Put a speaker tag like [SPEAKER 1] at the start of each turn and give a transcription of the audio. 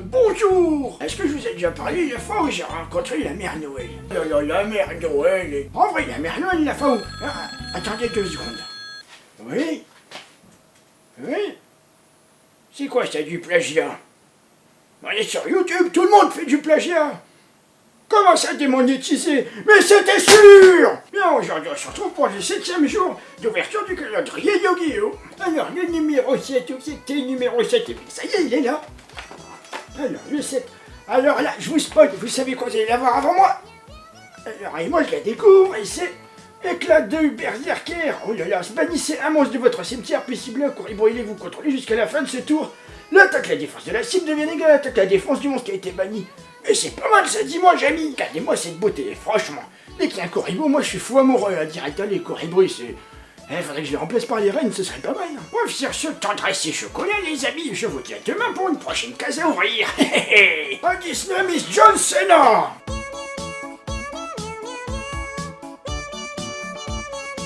[SPEAKER 1] Bonjour. Est-ce que je vous ai déjà parlé la fois où j'ai rencontré la mère Noël? La, la, la mère Noël En vrai, la mère Noël, la fois où... Ah, attendez deux secondes. Oui. Oui. C'est quoi ça, du plagiat? On est sur YouTube, tout le monde fait du plagiat. Comment ça démonétiser? Mais c'était sûr! Bien, aujourd'hui on se retrouve pour le septième jour d'ouverture du calendrier Yu-Gi-Oh! Alors, le numéro 7, où c'était numéro 7 Et puis, Ça y est, il est là Alors, le 7. Alors là, je vous spoil, vous savez quoi vous allez l'avoir avant moi Alors, et moi je la découvre, et c'est Éclat de Berserker Oh là là, bannissez un monstre de votre cimetière, puis ciblez un courrier brûlé, vous contrôlez jusqu'à la fin de ce tour. L'attaque, la défense de la cible devient égale à l'attaque, la défense du monstre qui a été banni. Mais c'est pas mal ça, dis-moi, Jamy Regardez-moi cette beauté, franchement. Dès qu'il y a un Corribo, moi je suis fou amoureux, là, direct, les Corribo, c'est... Eh, faudrait que je les remplace par les reines, ce serait pas mal. Hein. Sur ce, tendresse et chocolat, les amis, je vous dis à demain pour une prochaine case à ouvrir. Auditionne Miss John Cena